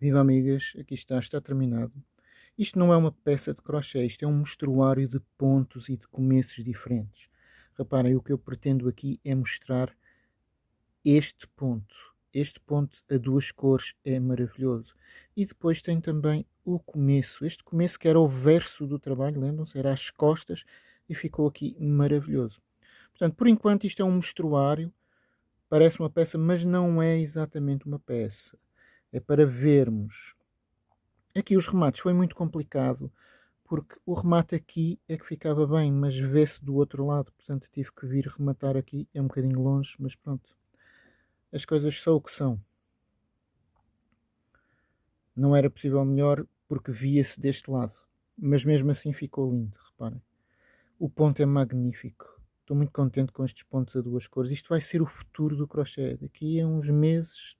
Viva amigas, aqui está, está terminado. Isto não é uma peça de crochê, isto é um mostruário de pontos e de começos diferentes. Reparem, o que eu pretendo aqui é mostrar este ponto. Este ponto a duas cores é maravilhoso. E depois tem também o começo. Este começo que era o verso do trabalho, lembram-se? Era as costas e ficou aqui maravilhoso. Portanto, por enquanto isto é um mostruário, parece uma peça, mas não é exatamente uma peça é para vermos. Aqui os remates foi muito complicado, porque o remate aqui é que ficava bem, mas vê-se do outro lado, portanto tive que vir rematar aqui, é um bocadinho longe, mas pronto. As coisas são o que são. Não era possível melhor porque via-se deste lado, mas mesmo assim ficou lindo, reparem. O ponto é magnífico. Estou muito contente com estes pontos a duas cores. Isto vai ser o futuro do crochê. Daqui a uns meses